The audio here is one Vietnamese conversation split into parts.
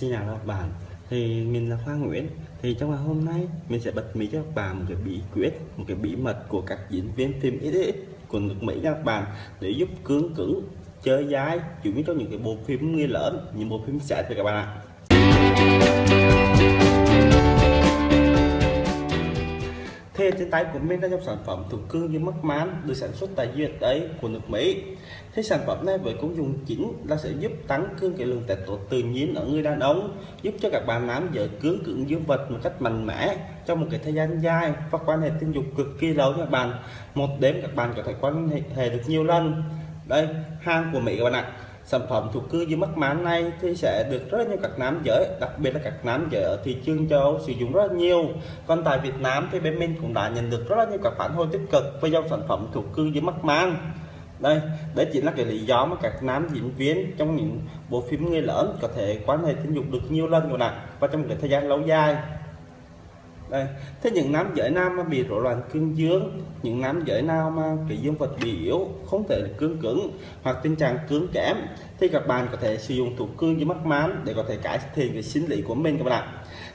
Xin chào các bạn. Thì mình là Khoa Nguyễn. Thì trong ngày hôm nay, mình sẽ bật mí cho các bạn một cái bí quyết, Một cái bí mật của các diễn viên phim ít của nước Mỹ các bạn, Để giúp cứng cứng, chơi dai, Chủ yếu trong những cái bộ phim người lớn, Những bộ phim sẽ thì các bạn ạ. Tay của mình là trong sản phẩm thủ cương như mắc mán được sản xuất tại USA của nước Mỹ. Thế sản phẩm này với công dụng chính là sẽ giúp tăng cương cái lượng testosterone tự nhiên ở người đàn ông, giúp cho các bạn nam giới cứng cứng dương vật một cách mạnh mẽ trong một cái thời gian dài và quan hệ tình dục cực kỳ lâu các bạn. Một đêm các bạn có thể quan hệ được nhiều lần. Đây, hàng của Mỹ các bạn ạ sản phẩm thuộc cư dưới mắt mán này thì sẽ được rất nhiều các nam giới, đặc biệt là các nam giới ở thị trường châu Âu sử dụng rất nhiều. Còn tại Việt Nam thì bên mình cũng đã nhận được rất nhiều các phản hồi tích cực với dòng sản phẩm thuộc cư dưới mắt mán đây đấy chỉ là cái lý do mà các nam diễn viên trong những bộ phim người lớn có thể quan hệ tình dục được nhiều lần rồi nè, và trong cái thời gian lâu dài đây. Thế những nam giới nam mà bị rối loạn cương dương, những nam giới nào mà cái dương vật bị yếu, không thể cương cứng hoặc tình trạng cứng kém, thì các bạn có thể sử dụng thuốc cương với mắc mán để có thể cải thiện cái sinh lý của mình các bạn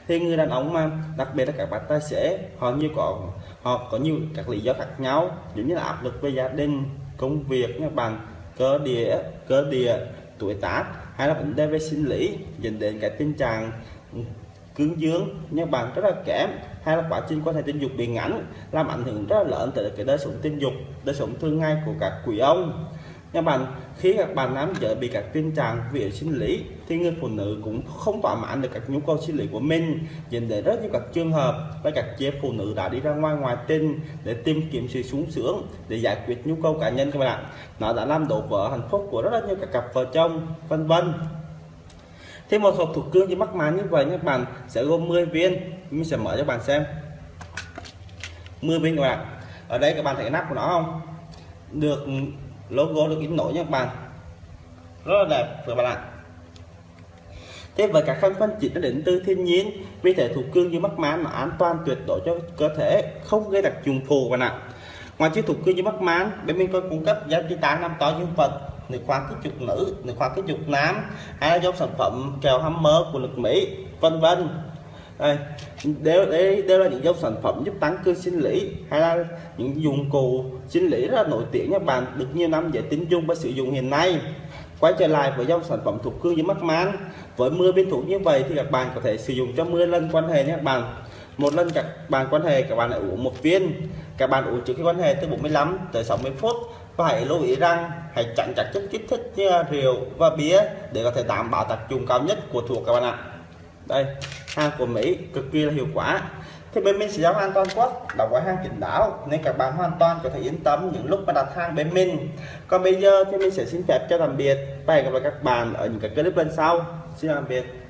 thì người đàn ông mà, đặc biệt là các bạn tài xế, họ như có, họ có nhiều các lý do khác nhau. Giống như là áp lực về gia đình, công việc các bạn, cơ địa cơ địa, tuổi tác hay là vấn đề về sinh lý, dẫn đến cái tình trạng cứng dương nhưng bạn rất là kém. Hay là quá trình quan hệ tình dục bị ngắn, làm ảnh hưởng rất là lớn tới cái đời sống tình dục, đời sống thương ngay của các quý ông. Nhưng bạn, khi các bạn nam giới bị các tình trạng về sinh lý, thì người phụ nữ cũng không thỏa mãn được các nhu cầu sinh lý của mình. Dẫn đến rất nhiều các trường hợp và các chị phụ nữ đã đi ra ngoài ngoài tình để tìm kiếm sự sung sướng, để giải quyết nhu cầu cá nhân các bạn. Ạ nó đã làm đổ vỡ hạnh phúc của rất là nhiều các cặp vợ chồng, vân vân. Thêm một hộp thủ cương như mắc màn như vậy các bạn sẽ gồm 10 viên. Mình sẽ mở cho bạn xem. 10 viên các bạn. Ở đây các bạn thấy nắp của nó không? Được logo được in nổi nha các bạn. Rất là đẹp các bạn ạ. Thế với các khăn phân chỉ nó đến từ thiên nhiên, vì thể thủ cương như mắc mán mà an toàn tuyệt đối cho cơ thể, không gây đặc trùng phù bạn ạ. Ngoài chiếc thủ cương như mắc mán bên mình có cung cấp giá trị tán năm to dương vật nước khoa kích dục nữ nước khoa kích dục nam hay là dòng sản phẩm kèo hammer của nước mỹ, vân vân. Đây, đều đây, đều là những dòng sản phẩm giúp tăng cơ sinh lý, hay là những dụng cụ sinh lý rất là nổi tiếng các bạn, được nhiều năm dễ tính dung và sử dụng hiện nay. Quay trở lại với dòng sản phẩm thuộc cương với mắt mán với mưa biên thủ như vậy thì các bạn có thể sử dụng cho mưa lần quan hệ nhé các bạn. Một lần các bạn quan hệ, các bạn lại uống một viên. Các bạn uống trước khi quan hệ từ 45 tới 60 phút và hãy lưu ý rằng hãy tránh chặt chất kích thích, như rượu và bia để có thể đảm bảo tác dụng cao nhất của thuốc các bạn ạ. Đây, hàng của Mỹ cực kỳ là hiệu quả. Thì bên mình sẽ giao hàng toàn quốc là gói hàng kín đáo, nên các bạn hoàn toàn có thể yên tâm những lúc mà đặt hàng bên mình. Còn bây giờ thì mình sẽ xin phép cho tạm biệt và hẹn gặp lại các bạn ở những cái clip lần sau. Xin tạm biệt.